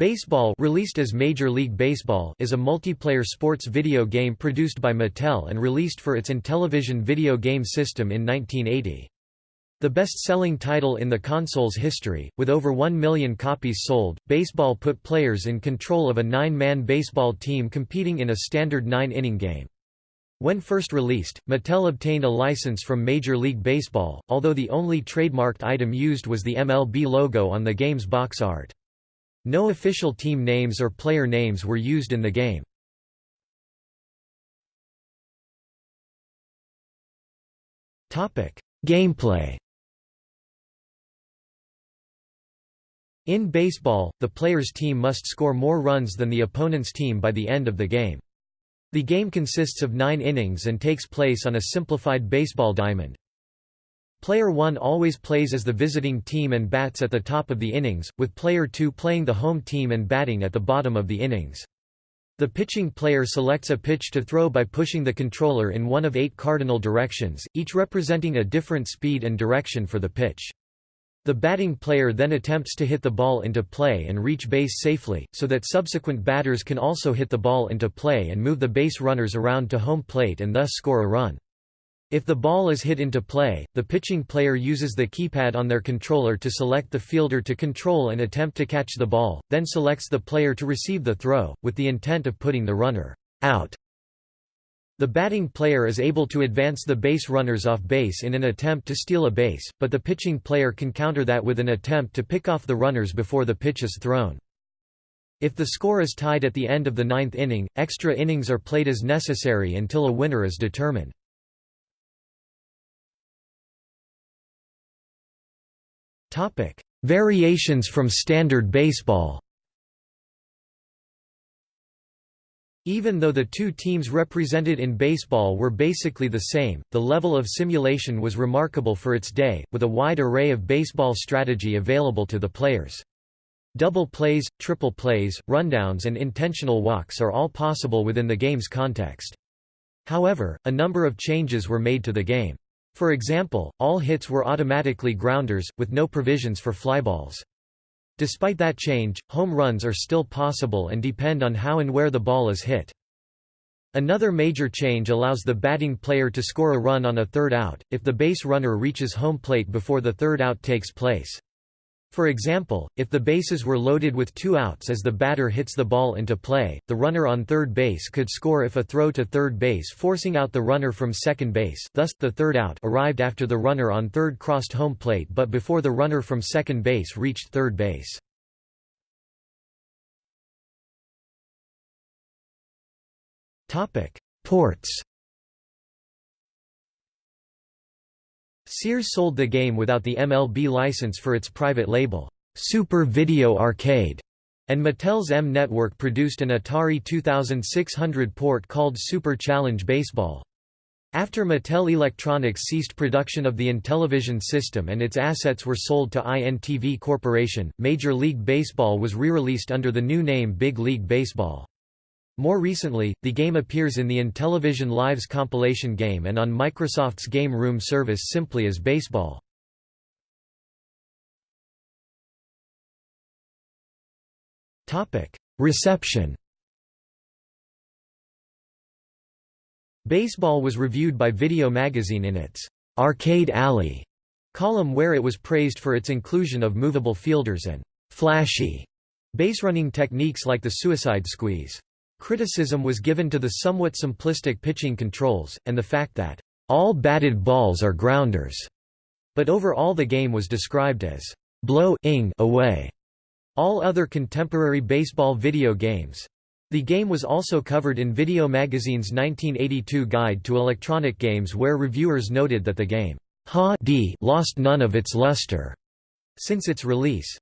Baseball released as Major League Baseball is a multiplayer sports video game produced by Mattel and released for its Intellivision video game system in 1980. The best-selling title in the console's history, with over 1 million copies sold, Baseball put players in control of a nine-man baseball team competing in a standard nine-inning game. When first released, Mattel obtained a license from Major League Baseball, although the only trademarked item used was the MLB logo on the game's box art. No official team names or player names were used in the game. Gameplay In baseball, the player's team must score more runs than the opponent's team by the end of the game. The game consists of nine innings and takes place on a simplified baseball diamond. Player 1 always plays as the visiting team and bats at the top of the innings, with player 2 playing the home team and batting at the bottom of the innings. The pitching player selects a pitch to throw by pushing the controller in one of eight cardinal directions, each representing a different speed and direction for the pitch. The batting player then attempts to hit the ball into play and reach base safely, so that subsequent batters can also hit the ball into play and move the base runners around to home plate and thus score a run. If the ball is hit into play, the pitching player uses the keypad on their controller to select the fielder to control and attempt to catch the ball, then selects the player to receive the throw, with the intent of putting the runner out. The batting player is able to advance the base runners off base in an attempt to steal a base, but the pitching player can counter that with an attempt to pick off the runners before the pitch is thrown. If the score is tied at the end of the ninth inning, extra innings are played as necessary until a winner is determined. Topic: Variations from standard baseball. Even though the two teams represented in baseball were basically the same, the level of simulation was remarkable for its day, with a wide array of baseball strategy available to the players. Double plays, triple plays, rundowns and intentional walks are all possible within the game's context. However, a number of changes were made to the game. For example, all hits were automatically grounders, with no provisions for flyballs. Despite that change, home runs are still possible and depend on how and where the ball is hit. Another major change allows the batting player to score a run on a third out, if the base runner reaches home plate before the third out takes place. For example, if the bases were loaded with two outs as the batter hits the ball into play, the runner on third base could score if a throw to third base forcing out the runner from second base thus, the third out arrived after the runner on third crossed home plate but before the runner from second base reached third base. Ports Sears sold the game without the MLB license for its private label, Super Video Arcade, and Mattel's M Network produced an Atari 2600 port called Super Challenge Baseball. After Mattel Electronics ceased production of the Intellivision system and its assets were sold to INTV Corporation, Major League Baseball was re-released under the new name Big League Baseball. More recently, the game appears in the Intellivision Lives compilation game and on Microsoft's Game Room service simply as Baseball. Reception Baseball was reviewed by Video Magazine in its Arcade Alley column where it was praised for its inclusion of movable fielders and flashy base-running techniques like the suicide squeeze. Criticism was given to the somewhat simplistic pitching controls, and the fact that, "...all batted balls are grounders." But overall the game was described as, "...blow-ing away." All other contemporary baseball video games. The game was also covered in Video Magazine's 1982 Guide to Electronic Games where reviewers noted that the game, ha lost none of its luster since its release.